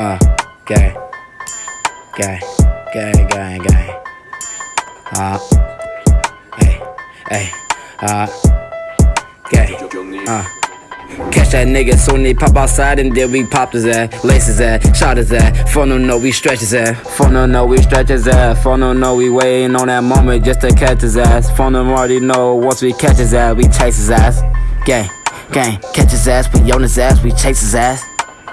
Uh, gang. Gang. Gang, gang, gang. Uh, hey, hey, uh, gang. Uh. Catch that nigga soon he pop outside and then we pop his ass, lace his ass, shot his ass. Phone don't we stretch his ass. Phone don't we stretch his ass. Phone don't we waiting on that moment just to catch his ass. Phone already know once we catch his ass, we chase his ass. Gang, gang, catch his ass, we on his ass, we chase his ass.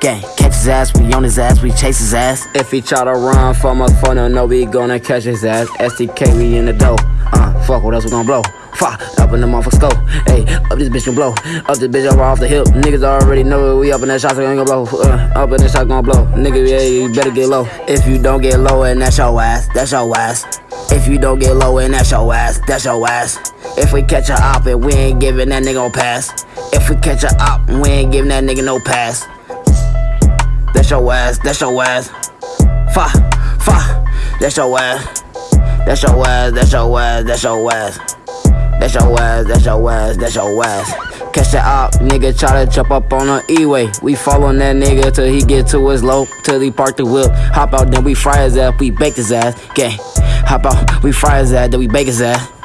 Gang, catch his ass, we on his ass, we chase his ass. If he try to run from phone don't know we gonna catch his ass. STK, we in the dough. Uh, fuck, what else we gonna blow? Fuck, up in the motherfucker stove. Hey, up this bitch gon' blow. Up this bitch over off the hip. Niggas already know it. we up in that shot, so gonna blow. Uh, up in that shot gon' blow. Nigga, yeah, you better get low. If you don't get low, and that's your ass, that's your ass. If you don't get low, and that's your ass, that's your ass. If we catch a op and we ain't giving that nigga no pass. If we catch a op and we ain't giving that nigga no pass. That's your ass, that's your ass. Fa, fa, that's your ass. That's your ass, that's your ass, that's your ass. That's your ass, that's your ass, that's your ass. Catch that op, nigga try to jump up on an E-way. We following that nigga till he get to his low, till he park the whip. Hop out, then we fry his ass, we bake his ass. Gang, hop out, we fry his ass, then we bake his ass.